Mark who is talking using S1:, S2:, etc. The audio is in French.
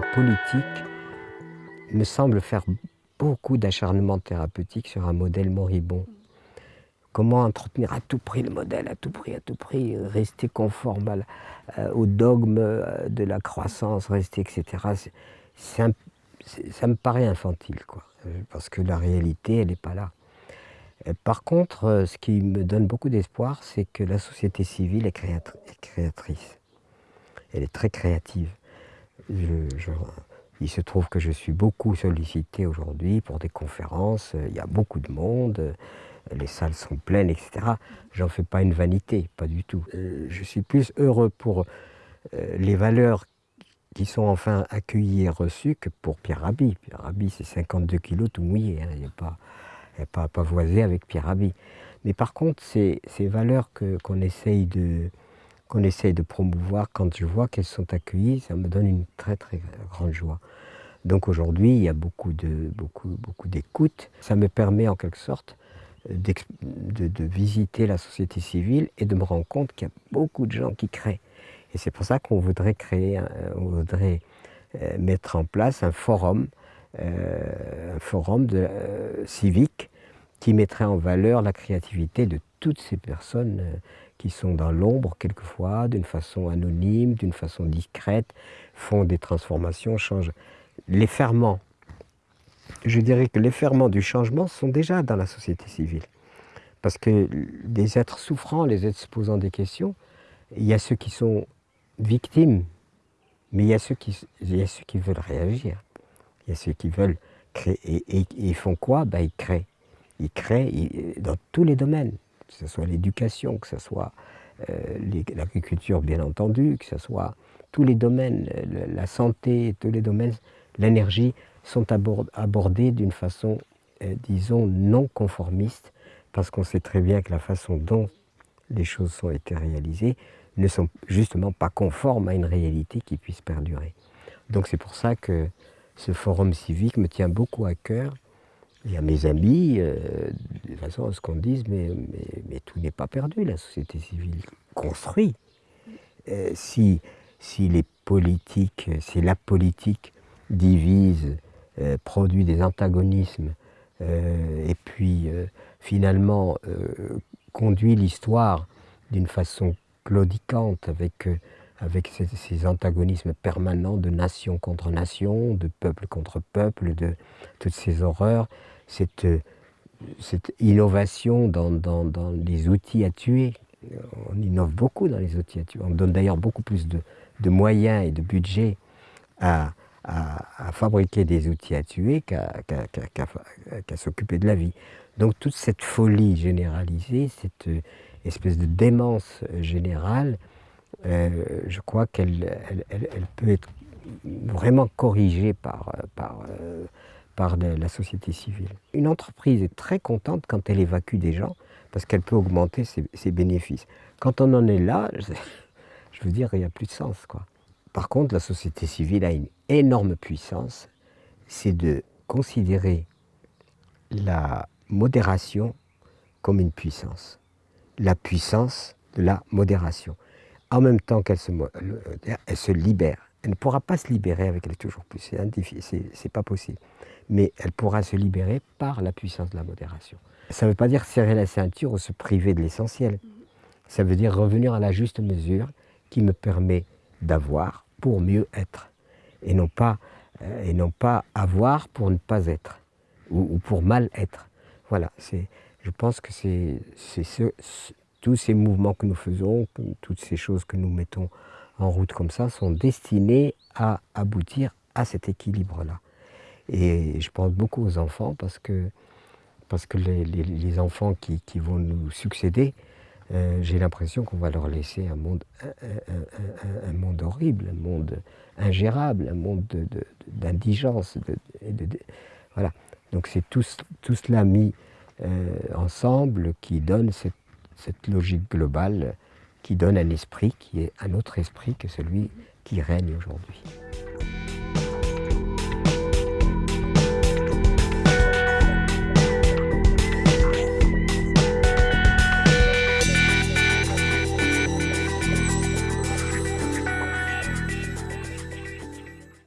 S1: politique me semble faire beaucoup d'acharnement thérapeutique sur un modèle moribond. Comment entretenir à tout prix le modèle, à tout prix, à tout prix, rester conforme euh, au dogme euh, de la croissance, rester, etc. ça me paraît infantile, quoi, parce que la réalité, elle n'est pas là. Par contre, ce qui me donne beaucoup d'espoir, c'est que la société civile est, créatrice. Elle est très créative. Il se trouve que je suis beaucoup sollicité aujourd'hui pour des conférences. Il y a beaucoup de monde, les salles sont pleines, etc. J'en fais pas une vanité, pas du tout. Euh, je suis plus heureux pour euh, les valeurs qui sont enfin accueillies et reçues que pour Pierre Rabhi. Pierre Rabhi, c'est 52 kilos tout mouillé. Hein. Il a pas pas pavoisé avec Pierre Rabhi. Mais par contre, ces, ces valeurs qu'on essaye, de, qu'on essaye de promouvoir, quand je vois qu'elles sont accueillies, ça me donne une très très grande joie. Donc aujourd'hui, il y a beaucoup beaucoup, beaucoup d'écoute. Ça me permet en quelque sorte de, visiter la société civile et de me rendre compte qu'il y a beaucoup de gens qui créent. Et c'est pour ça qu'on voudrait créer, on voudrait euh, mettre en place un forum euh, un forum de, euh, civique qui mettrait en valeur la créativité de toutes ces personnes euh, qui sont dans l'ombre quelquefois, d'une façon anonyme, d'une façon discrète, font des transformations, changent. Les ferments, je dirais que les ferments du changement sont déjà dans la société civile. Parce que des êtres souffrants, les êtres se posant des questions, il y a ceux qui sont victimes, mais il y a ceux qui, il y a ceux qui veulent réagir. Il y a ceux qui veulent créer. Et, ils font quoi? Ben, Ils créent. Ils créent dans tous les domaines, que ce soit l'éducation, que ce soit euh, l'agriculture, bien entendu, que ce soit tous les domaines, la santé, tous les domaines, l'énergie, sont abordés d'une façon, euh, disons, non conformiste, parce qu'on sait très bien que la façon dont les choses ont été réalisées ne sont justement pas conformes à une réalité qui puisse perdurer. Donc c'est pour ça que ce forum civique me tient beaucoup à cœur. Il y a mes amis, euh, de façon, ce qu'on dise, mais, mais, tout n'est pas perdu. La société civile construit. Euh, si, si les politiques, si la politique divise, euh, produit des antagonismes, et puis finalement conduit l'histoire d'une façon claudicante avec avec ces, antagonismes permanents de nation contre nation, de peuple contre peuple, de toutes ces horreurs, cette, innovation dans, les outils à tuer. On innove beaucoup dans les outils à tuer. On donne d'ailleurs beaucoup plus de, moyens et de budget à, fabriquer des outils à tuer qu'à s'occuper de la vie. Donc toute cette folie généralisée, cette espèce de démence générale, euh, je crois qu'elle elle, peut être vraiment corrigée par, euh, par la société civile. Une entreprise est très contente quand elle évacue des gens parce qu'elle peut augmenter ses, bénéfices. Quand on en est là, je, veux dire, il n'y a plus de sens. Quoi. Par contre, la société civile a une énorme puissance, c'est de considérer la modération comme une puissance. La puissance de la modération en même temps qu'elle se, elle se libère. Elle ne pourra pas se libérer avec elle toujours plus, c'est pas possible. Mais elle pourra se libérer par la puissance de la modération. Ça ne veut pas dire serrer la ceinture ou se priver de l'essentiel. Ça veut dire revenir à la juste mesure qui me permet d'avoir pour mieux être. Et non pas, euh, et non pas avoir pour ne pas être, ou, pour mal être. Voilà, je pense que c'est ce, tous ces mouvements que nous faisons, toutes ces choses que nous mettons en route comme ça, sont destinés à aboutir à cet équilibre-là. Et je pense beaucoup aux enfants parce que, parce que les, enfants qui, vont nous succéder, euh, j'ai l'impression qu'on va leur laisser un monde, un, monde horrible, un monde ingérable, un monde d'indigence. Voilà. Donc c'est tout, tout, cela mis euh, ensemble qui donne cette cette logique globale qui donne un esprit qui est un autre esprit que celui qui règne aujourd'hui.